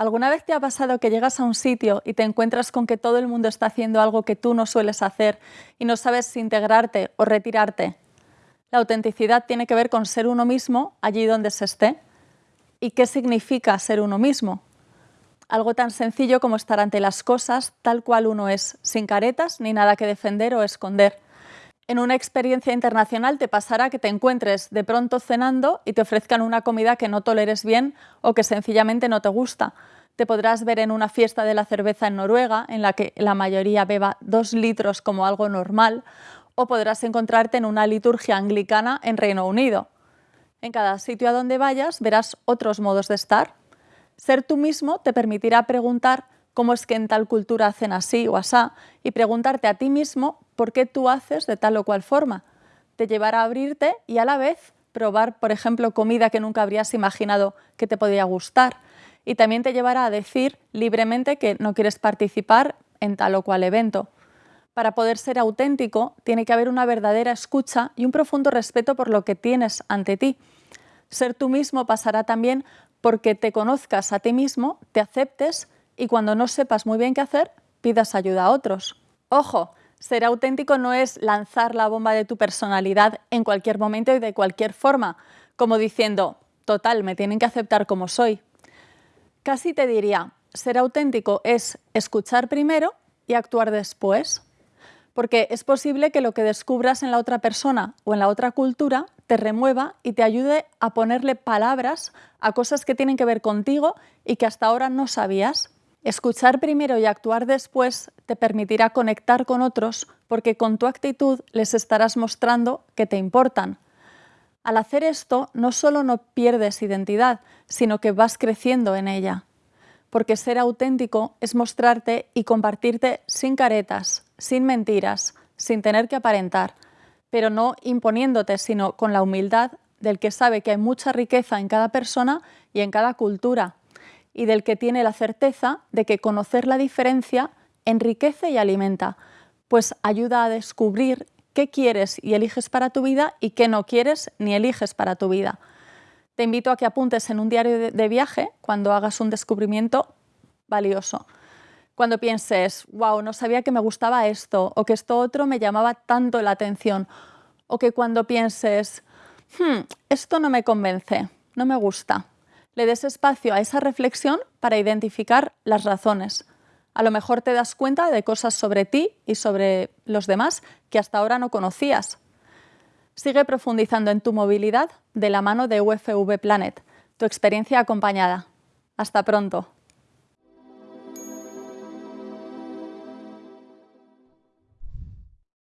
¿Alguna vez te ha pasado que llegas a un sitio y te encuentras con que todo el mundo está haciendo algo que tú no sueles hacer y no sabes si integrarte o retirarte? La autenticidad tiene que ver con ser uno mismo allí donde se esté. ¿Y qué significa ser uno mismo? Algo tan sencillo como estar ante las cosas tal cual uno es, sin caretas ni nada que defender o esconder. En una experiencia internacional te pasará que te encuentres de pronto cenando y te ofrezcan una comida que no toleres bien o que sencillamente no te gusta. Te podrás ver en una fiesta de la cerveza en Noruega, en la que la mayoría beba dos litros como algo normal, o podrás encontrarte en una liturgia anglicana en Reino Unido. En cada sitio a donde vayas verás otros modos de estar. Ser tú mismo te permitirá preguntar cómo es que en tal cultura hacen así o asá y preguntarte a ti mismo por qué tú haces de tal o cual forma. Te llevará a abrirte y a la vez probar, por ejemplo, comida que nunca habrías imaginado que te podía gustar. Y también te llevará a decir libremente que no quieres participar en tal o cual evento. Para poder ser auténtico, tiene que haber una verdadera escucha y un profundo respeto por lo que tienes ante ti. Ser tú mismo pasará también porque te conozcas a ti mismo, te aceptes y cuando no sepas muy bien qué hacer, pidas ayuda a otros. Ojo, ser auténtico no es lanzar la bomba de tu personalidad en cualquier momento y de cualquier forma, como diciendo, total, me tienen que aceptar como soy. Casi te diría, ser auténtico es escuchar primero y actuar después. Porque es posible que lo que descubras en la otra persona o en la otra cultura te remueva y te ayude a ponerle palabras a cosas que tienen que ver contigo y que hasta ahora no sabías. Escuchar primero y actuar después te permitirá conectar con otros porque con tu actitud les estarás mostrando que te importan. Al hacer esto, no solo no pierdes identidad, sino que vas creciendo en ella. Porque ser auténtico es mostrarte y compartirte sin caretas, sin mentiras, sin tener que aparentar, pero no imponiéndote, sino con la humildad del que sabe que hay mucha riqueza en cada persona y en cada cultura y del que tiene la certeza de que conocer la diferencia enriquece y alimenta, pues ayuda a descubrir qué quieres y eliges para tu vida y qué no quieres ni eliges para tu vida. Te invito a que apuntes en un diario de viaje cuando hagas un descubrimiento valioso. Cuando pienses, wow, no sabía que me gustaba esto o que esto otro me llamaba tanto la atención. O que cuando pienses, hmm, esto no me convence, no me gusta le des espacio a esa reflexión para identificar las razones. A lo mejor te das cuenta de cosas sobre ti y sobre los demás que hasta ahora no conocías. Sigue profundizando en tu movilidad de la mano de UFV Planet, tu experiencia acompañada. Hasta pronto.